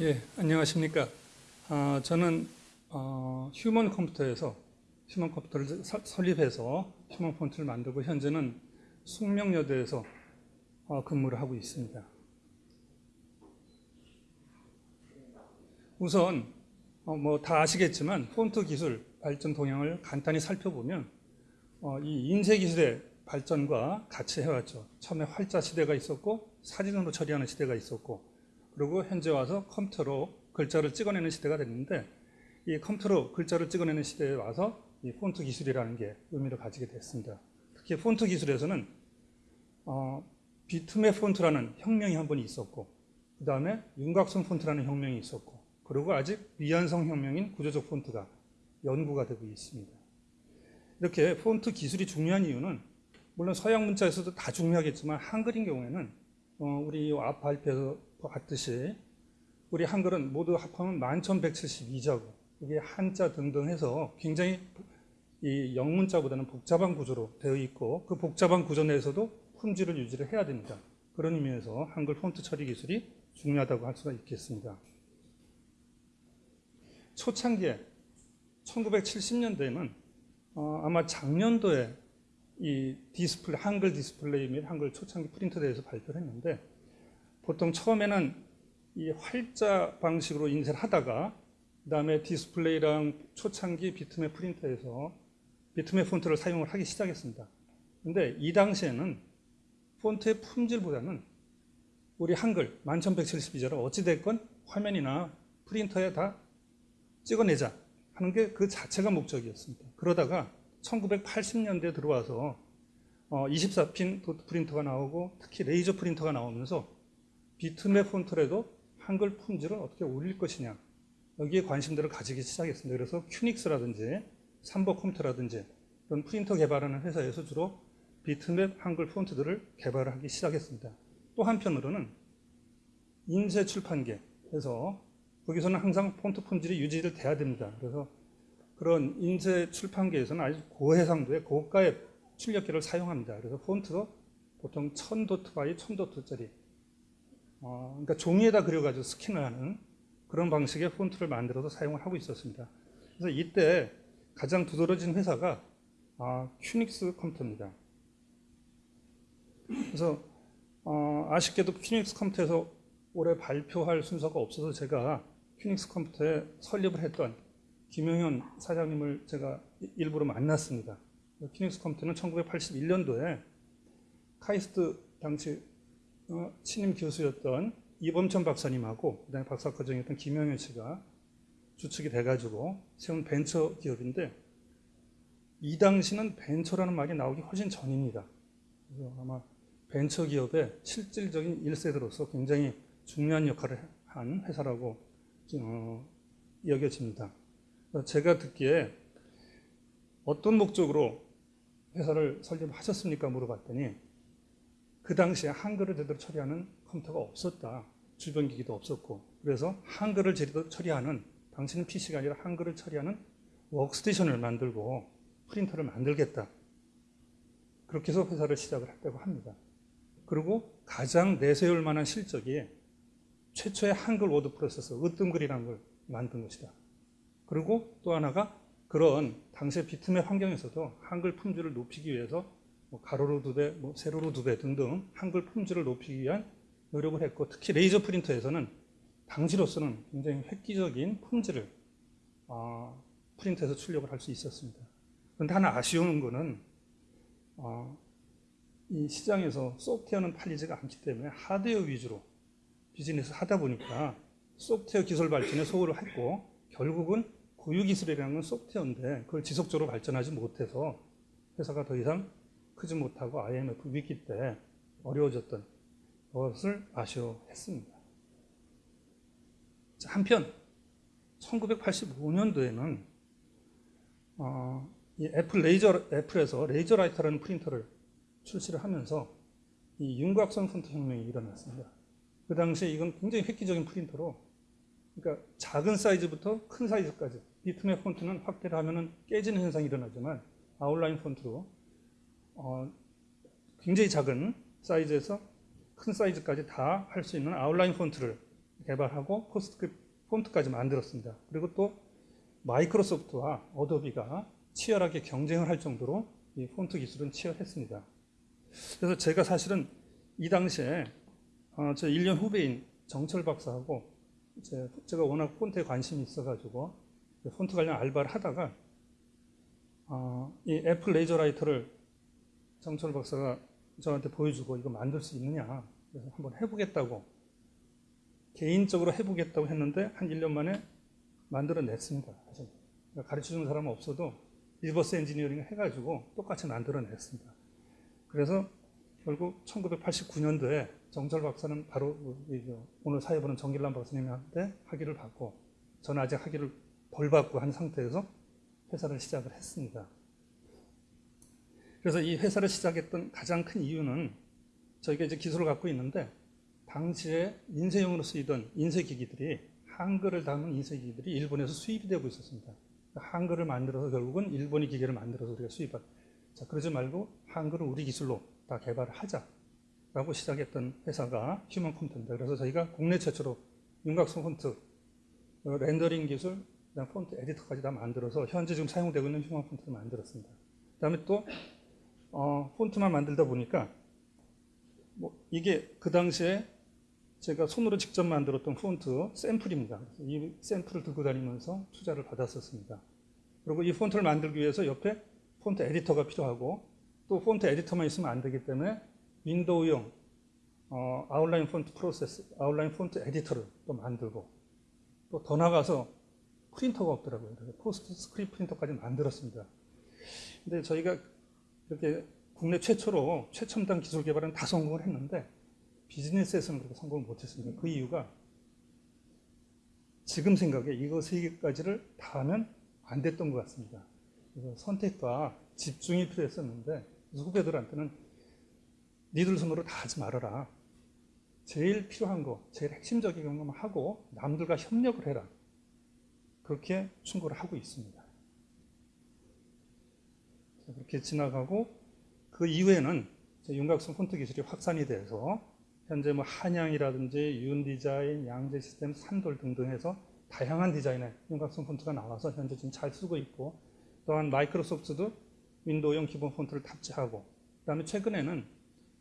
예, 안녕하십니까. 아, 저는 어, 휴먼 컴퓨터에서 휴먼 컴퓨터를 사- 설립해서 휴먼 폰트를 만들고 현재는 숙명여대에서 어, 근무를 하고 있습니다. 우선 뭐 다 아시겠지만 폰트 기술 발전 동향을 간단히 살펴보면 어, 이 인쇄 기술의 발전과 같이 해왔죠. 처음에 활자 시대가 있었고 사진으로 처리하는 시대가 있었고 그리고 현재 와서 컴퓨터로 글자를 찍어내는 시대가 됐는데 이 컴퓨터로 글자를 찍어내는 시대에 와서 이 폰트 기술이라는 게 의미를 가지게 됐습니다. 특히 폰트 기술에서는 어, 비트맵 폰트라는 혁명이 한 번 있었고 그 다음에 윤곽선 폰트라는 혁명이 있었고 그리고 아직 미완성 혁명인 구조적 폰트가 연구가 되고 있습니다. 이렇게 폰트 기술이 중요한 이유는 물론 서양 문자에서도 다 중요하겠지만 한글인 경우에는 어, 우리 앞 발표에서 봤듯이 우리 한글은 모두 합하면 1172자고 이게 한자 등등 해서 굉장히 이 영문자보다는 복잡한 구조로 되어 있고 그 복잡한 구조 내에서도 품질을 유지를 해야 됩니다. 그런 의미에서 한글 폰트 처리 기술이 중요하다고 할 수가 있겠습니다. 초창기에 1970년대에는 어, 아마 작년도에 이 디스플레이, 한글 디스플레이 및 한글 초창기 프린터에 대해서 발표를 했는데 보통 처음에는 이 활자 방식으로 인쇄를 하다가 그 다음에 디스플레이랑 초창기 비트맵 프린터에서 비트맵 폰트를 사용을 하기 시작했습니다. 근데 이 당시에는 폰트의 품질보다는 우리 한글 1172자를 어찌됐건 화면이나 프린터에 다 찍어내자 하는 게 그 자체가 목적이었습니다. 그러다가 1980년대에 들어와서 24핀 도트 프린터가 나오고 특히 레이저 프린터가 나오면서 비트맵 폰트라도 한글 품질을 어떻게 올릴 것이냐 여기에 관심들을 가지기 시작했습니다. 그래서 큐닉스라든지 삼보 컴퓨터라든지 이런 프린터 개발하는 회사에서 주로 비트맵 한글 폰트들을 개발하기 시작했습니다. 또 한편으로는 인쇄 출판계에서 거기서는 항상 폰트 품질이 유지를 돼야 됩니다. 그래서 그런 인쇄 출판계에서는 아주 고해상도의 고가의 출력기를 사용합니다. 그래서 폰트도 보통 1000도트 by 1000도트짜리 어, 그러니까 종이에다 그려가지고 스캔을 하는 그런 방식의 폰트를 만들어서 사용을 하고 있었습니다. 그래서 이때 가장 두드러진 회사가 아, 큐닉스 컴퓨터입니다. 그래서 어, 아쉽게도 큐닉스 컴퓨터에서 올해 발표할 순서가 없어서 제가 큐닉스 컴퓨터에 설립을 했던 김용현 사장님을 제가 일부러 만났습니다. 큐닉스 컴퓨터는 1981년도에 카이스트 당시 어, 신임 교수였던 이범천 박사님하고 그다음에 박사과정이었던 김영현 씨가 주축이 돼가지고 세운 벤처 기업인데 이 당시는 벤처라는 말이 나오기 훨씬 전입니다. 그래서 아마 벤처 기업의 실질적인 1세대로서 굉장히 중요한 역할을 한 회사라고 어, 여겨집니다. 제가 듣기에 어떤 목적으로 회사를 설립하셨습니까? 물어봤더니 그 당시에 한글을 제대로 처리하는 컴퓨터가 없었다. 주변 기기도 없었고 그래서 한글을 제대로 처리하는 당시는 PC가 아니라 한글을 처리하는 워크스테이션을 만들고 프린터를 만들겠다. 그렇게 해서 회사를 시작을 했다고 합니다. 그리고 가장 내세울 만한 실적이 최초의 한글 워드 프로세서 으뜸글이라는 걸 만든 것이다. 그리고 또 하나가 그런 당시의 비트맵 환경에서도 한글 품질을 높이기 위해서 뭐 가로로 두 배, 뭐 세로로 두 배 등등 한글 품질을 높이기 위한 노력을 했고 특히 레이저 프린터에서는 당시로서는 굉장히 획기적인 품질을 어, 프린터에서 출력을 할 수 있었습니다. 그런데 하나 아쉬운 거는 어, 이 시장에서 소프트웨어는 팔리지가 않기 때문에 하드웨어 위주로 비즈니스 하다 보니까 소프트웨어 기술 발전에 소홀을 했고 결국은 고유 기술이라는 건 소프트웨어인데 그걸 지속적으로 발전하지 못해서 회사가 더 이상 크지 못하고 IMF 위기 때 어려워졌던 것을 아쉬워했습니다. 한편 1985년도에는 어, 이 애플 레이저 애플에서 LaserWriter라는 프린터를 출시를 하면서 이 윤곽선 폰트 혁명이 일어났습니다. 그 당시에 이건 굉장히 획기적인 프린터로 그러니까 작은 사이즈부터 큰 사이즈까지 비트맵 폰트는 확대를 하면 깨지는 현상이 일어나지만 아웃라인 폰트로 어, 굉장히 작은 사이즈에서 큰 사이즈까지 다 할 수 있는 아웃라인 폰트를 개발하고 PostScript 폰트까지 만들었습니다. 그리고 또 마이크로소프트와 어도비가 치열하게 경쟁을 할 정도로 이 폰트 기술은 치열했습니다. 그래서 제가 사실은 이 당시에 어, 저 1년 후배인 정철 박사하고 제, 제가 워낙 폰트에 관심이 있어가지고 폰트 관련 알바를 하다가 어, 이 애플 LaserWriter를 정철 박사가 저한테 보여주고 이거 만들 수 있느냐 그래서 한번 해보겠다고 개인적으로 해보겠다고 했는데 한 1년 만에 만들어냈습니다. 사실. 가르쳐주는 사람은 없어도 reverse engineering 해가지고 똑같이 만들어냈습니다. 그래서 결국 1989년도에 정철 박사는 바로 오늘 사회 보는 정길남 박사님한테 학위를 받고 저는 아직 학위를 덜 받고 한 상태에서 회사를 시작을 했습니다. 그래서 이 회사를 시작했던 가장 큰 이유는 저희가 이제 기술을 갖고 있는데 당시에 인쇄용으로 쓰이던 인쇄기기들이 한글을 담은 인쇄기기들이 일본에서 수입이 되고 있었습니다. 한글을 만들어서 결국은 일본이 기계를 만들어서 우리가 수입한. 자 그러지 말고 한글을 우리 기술로 다 개발을 하자 라고 시작했던 회사가 휴먼 컴퓨터입니다. 그래서 저희가 국내 최초로 윤곽선 폰트, 어, 렌더링 기술, 그다음 폰트 에디터까지 다 만들어서 현재 지금 사용되고 있는 휴먼 폰트를 만들었습니다. 그 다음에 또 어, 폰트만 만들다 보니까 뭐 이게 그 당시에 제가 손으로 직접 만들었던 폰트 샘플입니다. 이 샘플을 들고 다니면서 투자를 받았었습니다. 그리고 이 폰트를 만들기 위해서 옆에 폰트 에디터가 필요하고 또 폰트 에디터만 있으면 안 되기 때문에 윈도우용 어, 아웃라인 폰트 프로세스, 아웃라인 폰트 에디터를 또 만들고 또 더 나가서 프린터가 없더라고요. PostScript 프린터까지 만들었습니다. 근데 저희가 이렇게 국내 최초로 최첨단 기술 개발은 다 성공을 했는데 비즈니스에서는 그렇게 성공을 못했습니다. 그 이유가 지금 생각에 이거 세 개까지를 다 하면 안 됐던 것 같습니다. 그래서 선택과 집중이 필요했었는데 후배들한테는 니들 손으로 다 하지 말아라. 제일 필요한 거, 제일 핵심적인 것만 하고 남들과 협력을 해라. 그렇게 충고를 하고 있습니다. 그렇게 지나가고 그 이후에는 윤곽선 폰트 기술이 확산이 돼서 현재 뭐 한양이라든지 윤디자인, 양재 시스템, 산돌 등등 해서 다양한 디자인의 윤곽선 폰트가 나와서 현재 지금 잘 쓰고 있고 또한 마이크로소프트도 윈도우용 기본 폰트를 탑재하고 그 다음에 최근에는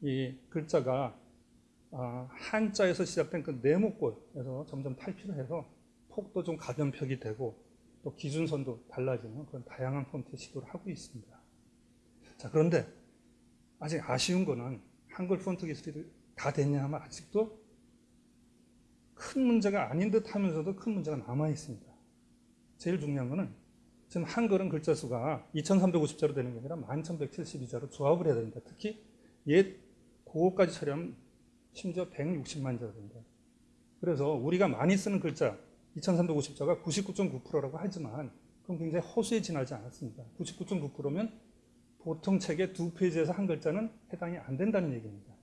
이 글자가 아, 한자에서 시작된 그 네모꼴에서 점점 탈피를 해서 폭도 좀 가변 벽이 되고 또 기준선도 달라지는 그런 다양한 폰트 시도를 하고 있습니다. 자 그런데 아직 아쉬운 거는 한글 폰트 기술이 다 됐냐 하면 아직도 큰 문제가 아닌 듯 하면서도 큰 문제가 남아 있습니다. 제일 중요한 거는 지금 한글은 글자 수가 2350자로 되는 게 아니라 1172자로 조합을 해야 됩니다. 특히 옛 고거까지 처리하면 심지어 160만 자가 됩니다. 그래서 우리가 많이 쓰는 글자 2350자가 99.9%라고 하지만 그건 굉장히 허수에 지나지 않았습니다. 99.9%면 보통 책의 두 페이지에서 한 글자는 해당이 안 된다는 얘기입니다.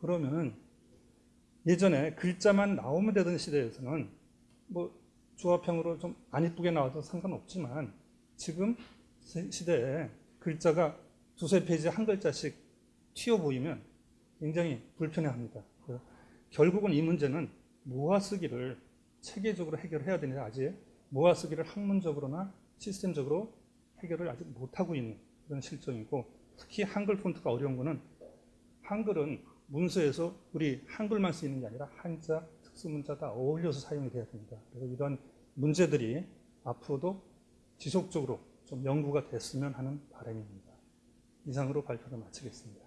그러면 예전에 글자만 나오면 되던 시대에서는 뭐 조합형으로 좀 안 이쁘게 나와도 상관없지만 지금 시대에 글자가 두세 페이지에 한 글자씩 튀어 보이면 굉장히 불편해합니다. 결국은 이 문제는 모아쓰기를 체계적으로 해결해야 되는데 아직 모아쓰기를 학문적으로나 시스템적으로 해결을 아직 못하고 있는 그런 실정이고 특히 한글 폰트가 어려운 거는 한글은 문서에서 우리 한글만 쓰이는 게 아니라 한자, 특수문자 다 어울려서 사용이 돼야 됩니다. 그래서 이런 문제들이 앞으로도 지속적으로 좀 연구가 됐으면 하는 바람입니다. 이상으로 발표를 마치겠습니다.